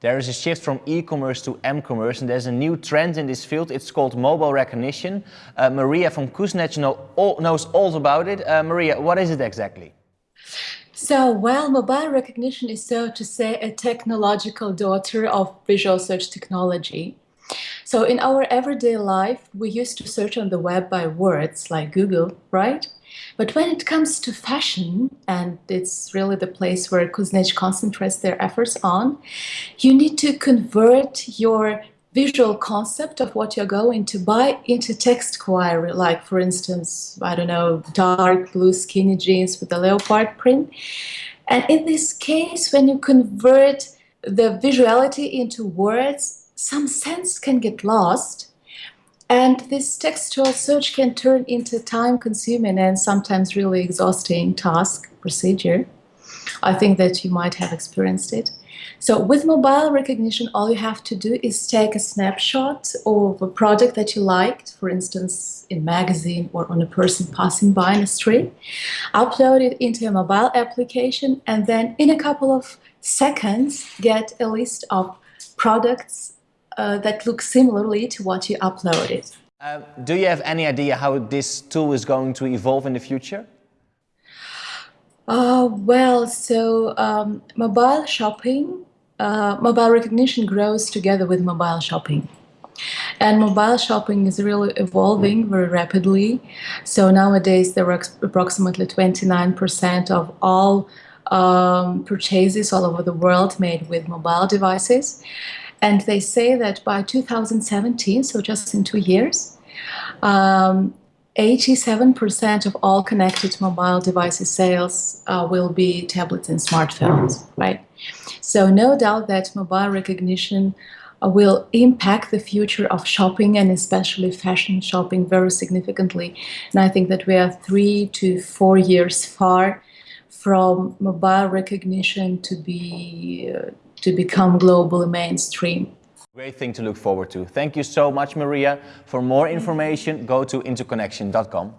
There is a shift from e-commerce to m-commerce and there's a new trend in this field. It's called mobile recognition. Uh, Maria from Kuznech know all, knows all about it. Uh, Maria, what is it exactly? So, well, mobile recognition is so to say a technological daughter of visual search technology. So in our everyday life, we used to search on the web by words like Google, right? But when it comes to fashion, and it's really the place where Kuznech concentrates their efforts on, you need to convert your visual concept of what you're going to buy into text query, like for instance, I don't know, dark blue skinny jeans with a leopard print. And in this case, when you convert the visuality into words, some sense can get lost and this textual search can turn into a time-consuming and sometimes really exhausting task procedure. I think that you might have experienced it. So with mobile recognition, all you have to do is take a snapshot of a product that you liked, for instance, in magazine or on a person passing by in the street, upload it into a mobile application, and then in a couple of seconds, get a list of products uh, that look similarly to what you uploaded. Uh, do you have any idea how this tool is going to evolve in the future? Uh, well, so um, mobile shopping, uh, mobile recognition grows together with mobile shopping. And mobile shopping is really evolving very rapidly. So nowadays there are approximately 29% of all um, purchases all over the world made with mobile devices. And they say that by 2017, so just in two years, 87% um, of all connected mobile devices sales uh, will be tablets and smartphones, right? So no doubt that mobile recognition uh, will impact the future of shopping and especially fashion shopping very significantly. And I think that we are three to four years far from mobile recognition to be uh, to become globally mainstream. Great thing to look forward to. Thank you so much, Maria. For more information, go to interconnection.com.